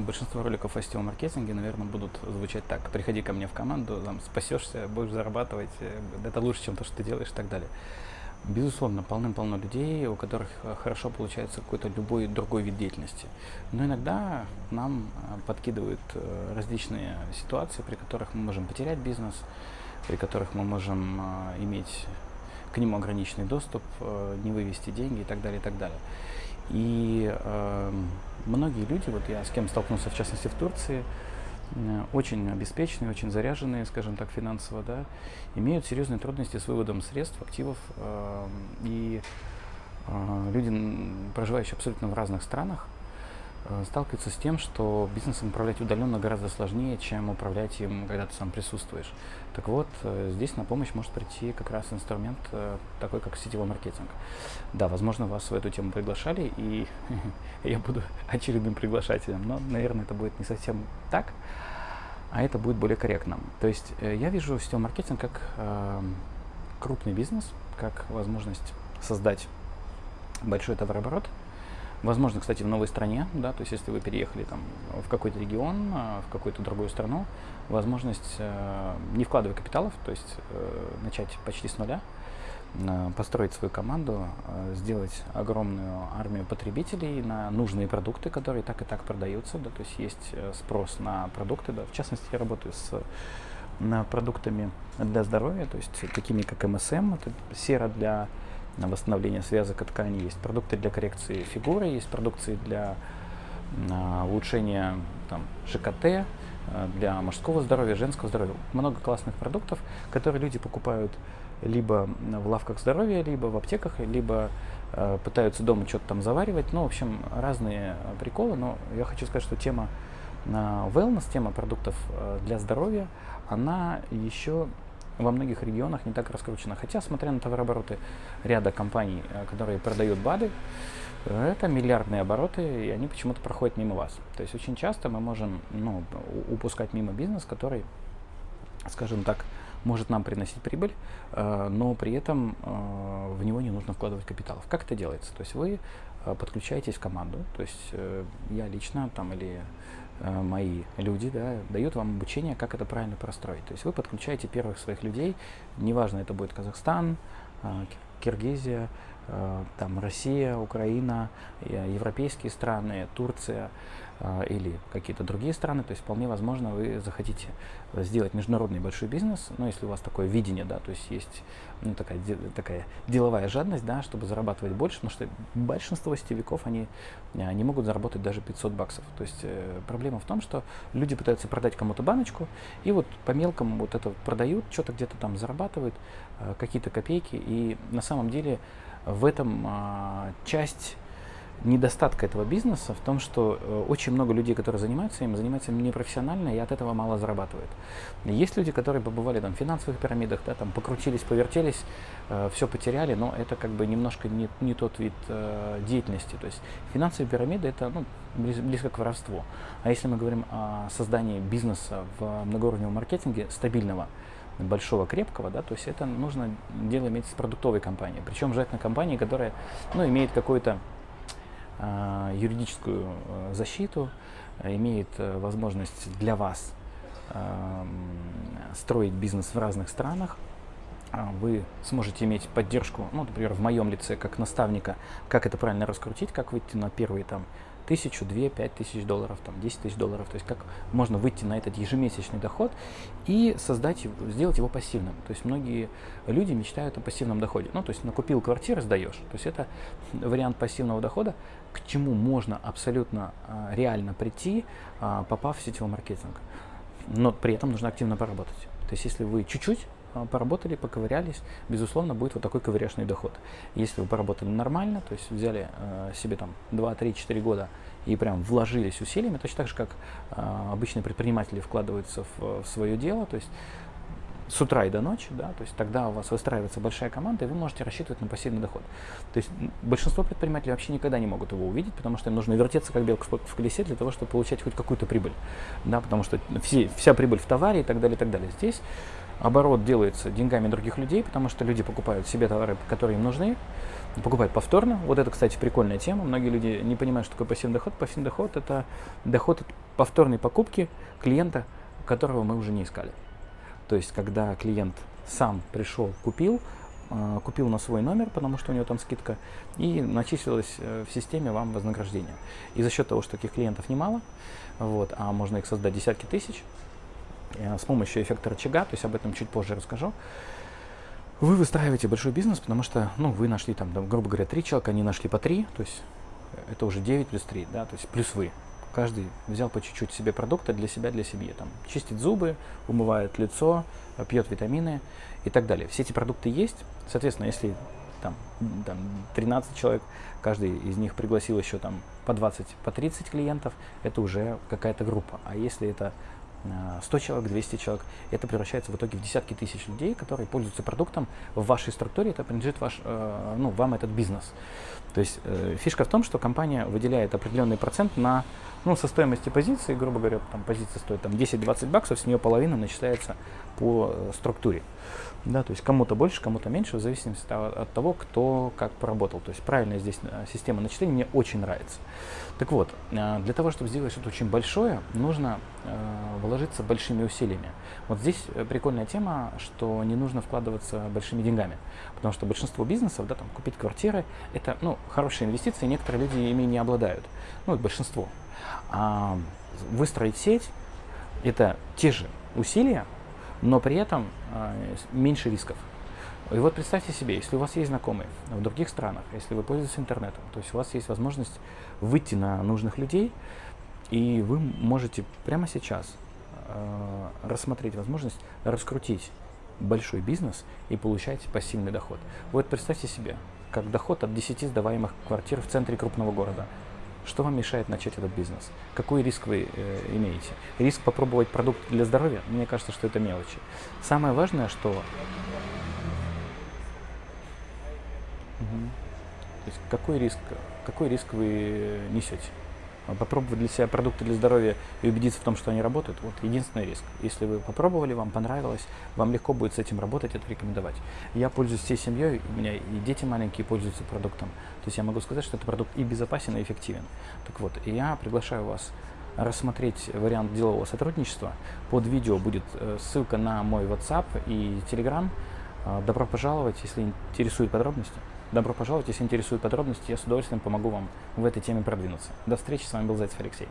Большинство роликов о сетевом маркетинге, наверное, будут звучать так. Приходи ко мне в команду, там, спасешься, будешь зарабатывать, э, это лучше, чем то, что ты делаешь и так далее. Безусловно, полным-полно людей, у которых э, хорошо получается какой-то любой другой вид деятельности. Но иногда нам э, подкидывают различные ситуации, при которых мы можем потерять бизнес, при которых мы можем иметь к нему ограниченный доступ, не вывести деньги и так далее, и так далее. И э, многие люди, вот я с кем столкнулся, в частности в Турции, э, очень обеспеченные, очень заряженные, скажем так, финансово, да, имеют серьезные трудности с выводом средств, активов. Э, и э, люди, проживающие абсолютно в разных странах, сталкивается с тем, что бизнесом управлять удаленно гораздо сложнее, чем управлять им, когда ты сам присутствуешь. Так вот, э, здесь на помощь может прийти как раз инструмент э, такой, как сетевой маркетинг. Да, возможно, вас в эту тему приглашали, и я буду очередным приглашателем, но, наверное, это будет не совсем так, а это будет более корректно. То есть я вижу сетевой маркетинг как крупный бизнес, как возможность создать большой товарооборот – Возможно, кстати, в новой стране, да, то есть если вы переехали там в какой-то регион, а, в какую-то другую страну, возможность, э, не вкладывая капиталов, то есть э, начать почти с нуля, э, построить свою команду, сделать огромную армию потребителей на нужные продукты, которые так и так продаются, да, то есть есть спрос на продукты, да, в частности, я работаю с продуктами для здоровья, то есть такими как МСМ, это сера для на восстановление связок и тканей, есть продукты для коррекции фигуры, есть продукции для а, улучшения там, ЖКТ, а, для мужского здоровья, женского здоровья. Много классных продуктов, которые люди покупают либо в лавках здоровья, либо в аптеках, либо э, пытаются дома что-то там заваривать. Ну, в общем, разные приколы. Но я хочу сказать, что тема э, wellness, тема продуктов э, для здоровья, она еще во многих регионах не так раскручено. Хотя, смотря на товарообороты ряда компаний, э, которые продают БАДы, это миллиардные обороты, и они почему-то проходят мимо вас. То есть очень часто мы можем ну, упускать мимо бизнес, который, скажем так, может нам приносить прибыль, э, но при этом э, в него не нужно вкладывать капиталов. Как это делается? То есть вы подключаетесь в команду, то есть я лично там или мои люди да, дают вам обучение, как это правильно простроить. То есть вы подключаете первых своих людей, неважно, это будет Казахстан, э, Киргизия, э, там Россия, Украина, европейские страны, Турция, а, или какие-то другие страны, то есть вполне возможно вы захотите сделать международный большой бизнес, но если у вас такое видение, да, то есть есть ну, такая, такая деловая жадность, да, чтобы зарабатывать больше, потому что большинство сетевиков, они не могут заработать даже 500 баксов. То есть э, проблема в том, что люди пытаются продать кому-то баночку, и вот по мелкому вот это продают, что-то где-то там зарабатывают, э, какие-то копейки, и на самом деле в этом э, часть недостатка этого бизнеса в том, что э, очень много людей, которые занимаются им, занимаются им непрофессионально и от этого мало зарабатывают. Есть люди, которые побывали там, в финансовых пирамидах, да, там, покрутились, повертелись, э, все потеряли, но это как бы немножко не, не тот вид э, деятельности. То есть финансовые пирамиды это ну, близ, близко к воровству. А если мы говорим о создании бизнеса в многоуровневом маркетинге стабильного, большого, крепкого, да, то есть это нужно дело иметь с продуктовой компанией. Причем желательно компании, которая ну, имеет какой-то а, юридическую э, защиту, э, имеет э, возможность для вас строить бизнес в разных странах, а, вы сможете иметь поддержку, ну, например, в моем лице, как наставника, как это правильно раскрутить, как выйти на первые там тысячу, две, пять тысяч долларов, там, 10 тысяч долларов, то есть как можно выйти на этот ежемесячный доход и создать, сделать его пассивным. То есть многие люди мечтают о пассивном доходе. Ну, то есть накупил квартиры, сдаешь. То есть это вариант пассивного дохода, к чему можно абсолютно а, реально прийти, а, попав в сетевой маркетинг. Но при этом нужно активно поработать. То есть если вы чуть-чуть поработали, поковырялись, безусловно, будет вот такой ковыряшный доход. Если вы поработали нормально, то есть взяли э, себе там 2, 3, 4 года и прям вложились усилиями, точно так же, как э, обычные предприниматели вкладываются в, в свое дело, то есть с утра и до ночи, да, то есть тогда у вас выстраивается большая команда, и вы можете рассчитывать на пассивный доход. То есть большинство предпринимателей вообще никогда не могут его увидеть, потому что им нужно вертеться как белка в колесе для того, чтобы получать хоть какую-то прибыль, да, потому что все, вся прибыль в товаре и так далее, и так далее. Здесь оборот делается деньгами других людей, потому что люди покупают себе товары, которые им нужны, покупают повторно. Вот это, кстати, прикольная тема. Многие люди не понимают, что такое пассивный доход. Пассивный доход – это доход от повторной покупки клиента, которого мы уже не искали. То есть, когда клиент сам пришел, купил, э, купил на свой номер, потому что у него там скидка, и начислилось э, в системе вам вознаграждение. И за счет того, что таких клиентов немало, вот, а можно их создать десятки тысяч, с помощью эффекта рычага, то есть об этом чуть позже расскажу, вы выстраиваете большой бизнес, потому что, ну, вы нашли там, грубо говоря, три человека, они нашли по три, то есть это уже 9 плюс 3, да, то есть плюс вы. Каждый взял по чуть-чуть себе продукта для себя, для семьи. Там, чистит зубы, умывает лицо, пьет витамины и так далее. Все эти продукты есть. Соответственно, если там, там 13 человек, каждый из них пригласил еще там по 20, по 30 клиентов, это уже какая-то группа. А если это 100 человек, 200 человек. Это превращается в итоге в десятки тысяч людей, которые пользуются продуктом в вашей структуре, это принадлежит ваш, э, ну, вам этот бизнес. То есть э, фишка в том, что компания выделяет определенный процент на, ну, со стоимости позиции, грубо говоря, там позиция стоит там 10-20 баксов, с нее половина начисляется по э, структуре. Да, то есть кому-то больше, кому-то меньше, в зависимости от того, кто как поработал. То есть правильная здесь э, система начисления мне очень нравится. Так вот, э, для того, чтобы сделать что-то очень большое, нужно э, вложиться большими усилиями. Вот здесь прикольная тема, что не нужно вкладываться большими деньгами. Потому что большинство бизнесов, да, там, купить квартиры, это ну, хорошие инвестиции, некоторые люди ими не обладают. Ну, большинство. А выстроить сеть, это те же усилия, но при этом э, меньше рисков. И вот представьте себе, если у вас есть знакомые в других странах, если вы пользуетесь интернетом, то есть у вас есть возможность выйти на нужных людей, и вы можете прямо сейчас э, рассмотреть возможность раскрутить большой бизнес и получать пассивный доход. Вот представьте себе, как доход от 10 сдаваемых квартир в центре крупного города. Что вам мешает начать этот бизнес? Какой риск вы э, имеете? Риск попробовать продукт для здоровья? Мне кажется, что это мелочи. Самое важное, что... Угу. То есть какой риск, какой риск вы несете? Попробовать для себя продукты для здоровья и убедиться в том, что они работают, вот единственный риск. Если вы попробовали, вам понравилось, вам легко будет с этим работать, это рекомендовать. Я пользуюсь всей семьей, у меня и дети маленькие пользуются продуктом. То есть я могу сказать, что это продукт и безопасен, и эффективен. Так вот, я приглашаю вас рассмотреть вариант делового сотрудничества. Под видео будет э, ссылка на мой WhatsApp и Telegram. А, добро пожаловать, если интересуют подробности. Добро пожаловать, если интересуют подробности, я с удовольствием помогу вам в этой теме продвинуться. До встречи, с вами был Зайцев Алексей.